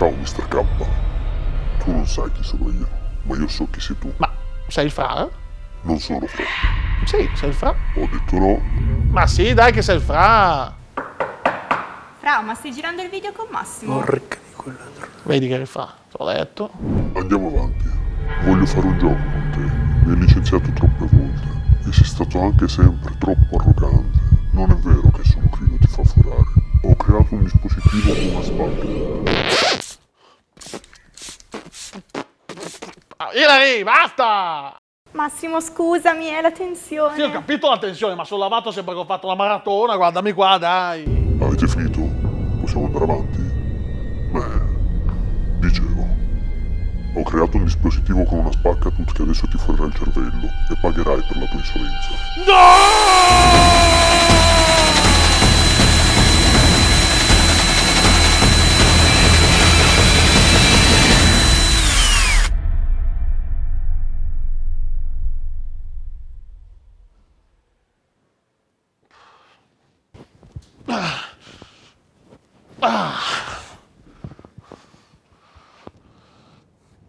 Ciao Mr. K. Tu non sai chi sono io, ma io so chi sei tu. Ma sei il Fra? Non sono Fra. Sì, sei il Fra. Ho detto no. Ma sì, dai che sei il Fra. Fra, ma stai girando il video con Massimo? Porca di quell'altro. Vedi che fa, te l'ho detto. Andiamo avanti. Voglio fare un gioco con te. Mi hai licenziato troppe volte. E sei stato anche sempre troppo arrogante. Non è vero Ilari, basta! Massimo, scusami, è la tensione. Sì, ho capito la tensione, ma sono lavato sempre che ho fatto la maratona, guardami qua, dai. Avete finito? Possiamo andare avanti? Beh, dicevo. Ho creato un dispositivo con una spaccatut che adesso ti forerà il cervello e pagherai per la tua insolenza. No!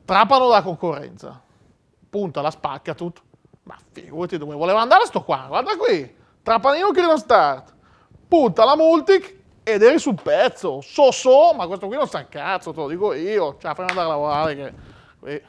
Trapano la concorrenza. Punta, la spacca tutto. Ma figurati dove voleva andare sto qua, guarda qui. Trapanino che non start. Punta la Multic ed eri sul pezzo. So so, ma questo qui non sa un cazzo, te lo dico io. Cioè, fammi andare a lavorare che... Qui.